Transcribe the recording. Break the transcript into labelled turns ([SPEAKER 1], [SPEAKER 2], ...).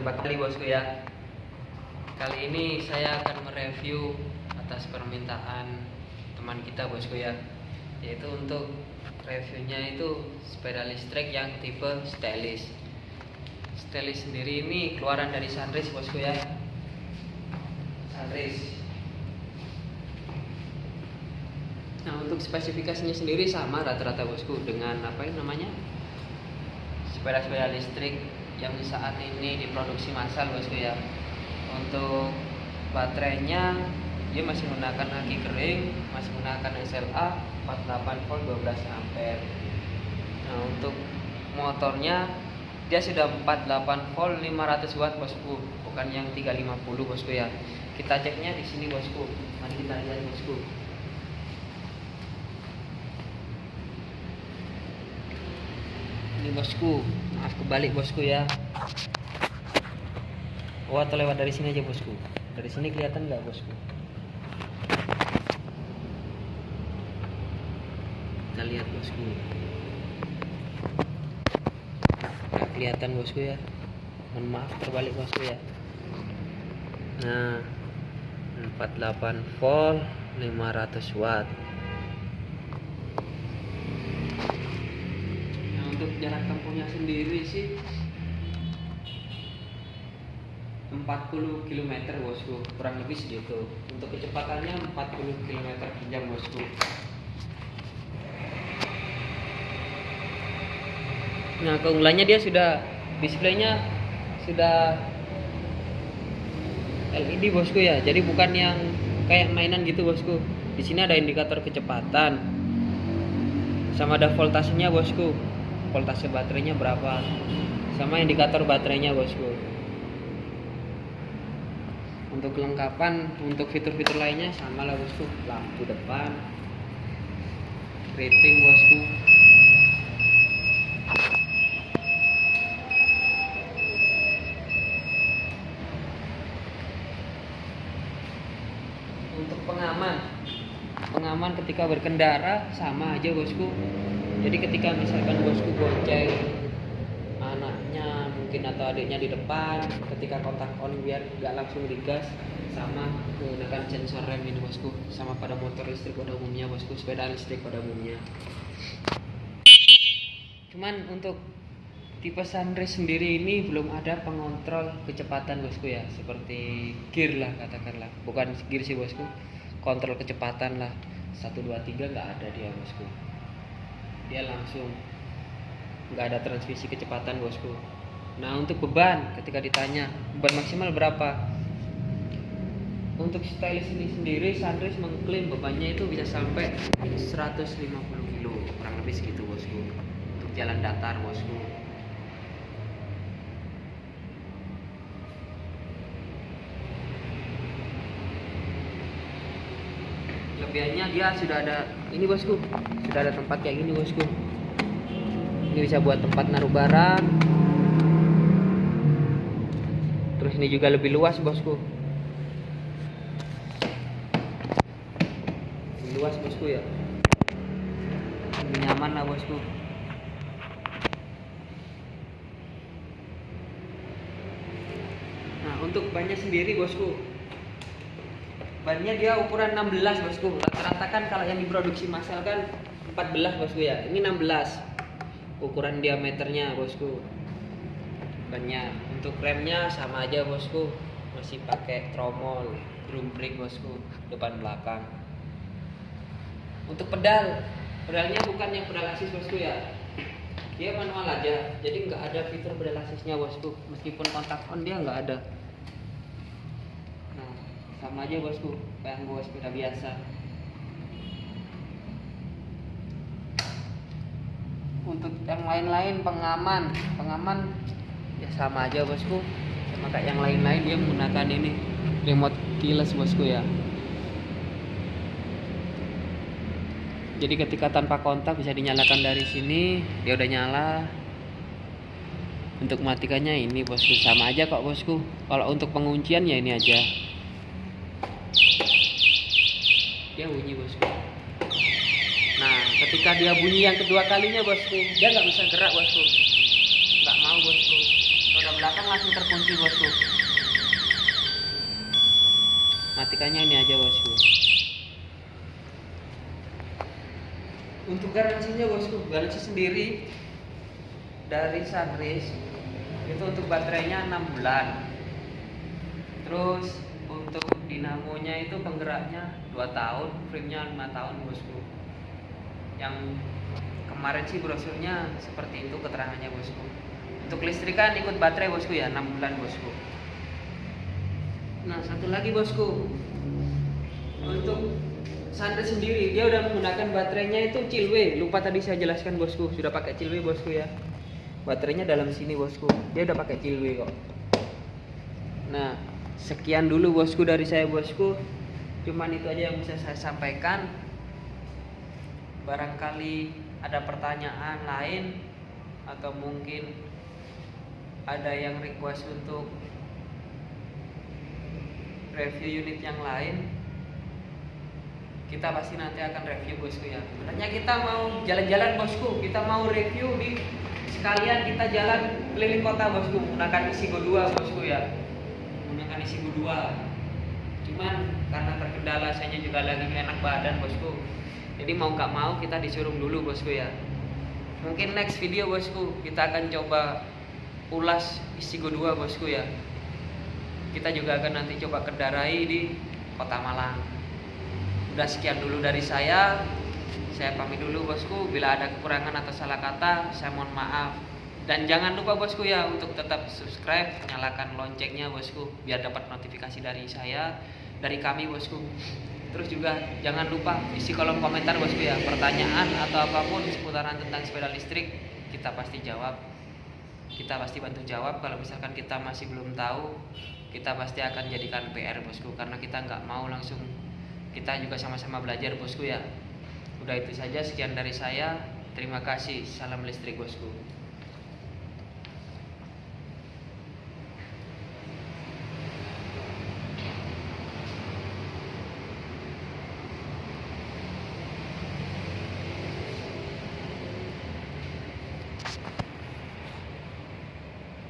[SPEAKER 1] berjumpa kembali bosku ya. Kali ini saya akan mereview atas permintaan teman kita bosku ya. Yaitu untuk reviewnya itu sepeda listrik yang tipe stylish Stylish sendiri ini keluaran dari Sunrise bosku ya. Sunrise. Nah untuk spesifikasinya sendiri sama rata-rata bosku dengan apa namanya? Sepeda-sepeda listrik yang saat ini diproduksi massal bosku ya. Untuk baterainya dia masih menggunakan aki kering, masih menggunakan SLA 48 volt 12 ampere. Nah untuk motornya dia sudah 48 volt 500 watt bosku, bukan yang 350 bosku ya. Kita ceknya di sini bosku. Mari kita lihat bosku. ini bosku maaf kebalik bosku ya. Oh atau lewat dari sini aja bosku. Dari sini kelihatan nggak bosku? Kita lihat bosku. Nggak kelihatan bosku ya. Mohon maaf terbalik bosku ya. Nah 48 volt 500 watt jarak tempuhnya sendiri sih. 40 km bosku. Kurang lebih segitu. Untuk kecepatannya 40 km per jam bosku. Nah keunggulannya dia sudah displaynya sudah LED bosku ya. Jadi bukan yang kayak mainan gitu bosku. Di sini ada indikator kecepatan sama ada voltasenya bosku voltase baterainya berapa. Sama indikator baterainya bosku. Untuk kelengkapan untuk fitur-fitur lainnya sama lah bosku. Lampu depan rating bosku. Untuk pengaman pengaman ketika berkendara sama aja bosku jadi ketika misalkan bosku bonceng anaknya mungkin atau adiknya di depan ketika kontak on biar nggak langsung digas sama menggunakan sensor rem ini bosku. Sama pada motor listrik pada umumnya bosku. Sepeda listrik pada umumnya. Cuman untuk tipe Sunrise sendiri ini belum ada pengontrol kecepatan bosku ya. Seperti gear lah katakanlah. Bukan gear sih bosku. Kontrol kecepatan lah. 1 2 3 nggak ada dia bosku dia langsung nggak ada transmisi kecepatan bosku. Nah untuk beban ketika ditanya beban maksimal berapa? Untuk stylus ini sendiri Sunrise mengklaim bebannya itu bisa sampai 150 kilo kurang lebih segitu bosku. Untuk jalan datar bosku. Kelebihannya dia sudah ada ini bosku. Sudah ada tempat kayak gini bosku. Ini bisa buat tempat naruh barang. Terus ini juga lebih luas bosku. Lebih luas bosku ya. Lebih nyaman lah bosku. Nah untuk bannya sendiri bosku bannya dia ukuran 16 bosku. Rata-rata kan kalau yang diproduksi massal kan 14 bosku ya. Ini 16 ukuran diameternya bosku. Bannya untuk remnya sama aja bosku. Masih pakai tromol drum brake bosku depan belakang. Untuk pedal pedalnya bukan yang pedal asis bosku ya. Dia manual aja jadi nggak ada fitur pedal asisnya bosku. Meskipun kontak on dia nggak ada sama aja bosku. Kayak bawa sepeda biasa. Untuk yang lain-lain pengaman. Pengaman ya sama aja bosku. Sama kayak yang lain-lain dia menggunakan ini. Remote keyless bosku ya. Jadi ketika tanpa kontak bisa dinyalakan dari sini dia udah nyala. Untuk matikannya ini bosku. Sama aja kok bosku. Kalau untuk penguncian ya ini aja dia bunyi bosku. Nah ketika dia bunyi yang kedua kalinya bosku dia nggak bisa gerak bosku. Nggak mau bosku. Roda belakang langsung terkunci bosku. Matikannya ini aja bosku. Untuk garansinya bosku garansi sendiri dari Sunrise itu untuk baterainya 6 bulan. Terus dinamonya itu penggeraknya 2 tahun frame-nya 5 tahun bosku yang kemarin sih brosurnya seperti itu keterangannya bosku untuk listrikan ikut baterai bosku ya 6 bulan bosku nah satu lagi bosku. Untuk Sandra sendiri dia udah menggunakan baterainya itu Cilwe lupa tadi saya jelaskan bosku. Sudah pakai Cilwe bosku ya? Baterainya dalam sini bosku. Dia udah pakai Cilwe kok. Nah sekian dulu bosku dari saya bosku. Cuman itu aja yang bisa saya sampaikan. Barangkali ada pertanyaan lain atau mungkin ada yang request untuk review unit yang lain kita pasti nanti akan review bosku ya. Sebenarnya kita mau jalan-jalan bosku. Kita mau review di sekalian kita jalan keliling kota bosku menggunakan isi go 2 bosku ya menggunakan isi 2 cuman karena terkendala saya juga lagi enak badan bosku. Jadi mau nggak mau kita disuruh dulu bosku ya. Mungkin next video bosku kita akan coba ulas isi 2 bosku ya. Kita juga akan nanti coba kendarai di kota Malang. Udah sekian dulu dari saya. Saya pamit dulu bosku. Bila ada kekurangan atau salah kata saya mohon maaf dan jangan lupa bosku ya untuk tetap subscribe nyalakan loncengnya bosku biar dapat notifikasi dari saya dari kami bosku. Terus juga jangan lupa isi kolom komentar bosku ya. Pertanyaan atau apa pun seputaran tentang sepeda listrik kita pasti jawab. Kita pasti bantu jawab. Kalau misalkan kita masih belum tahu kita pasti akan jadikan PR bosku karena kita nggak mau langsung kita juga sama-sama belajar bosku ya. Udah itu saja. Sekian dari saya. Terima kasih. Salam listrik bosku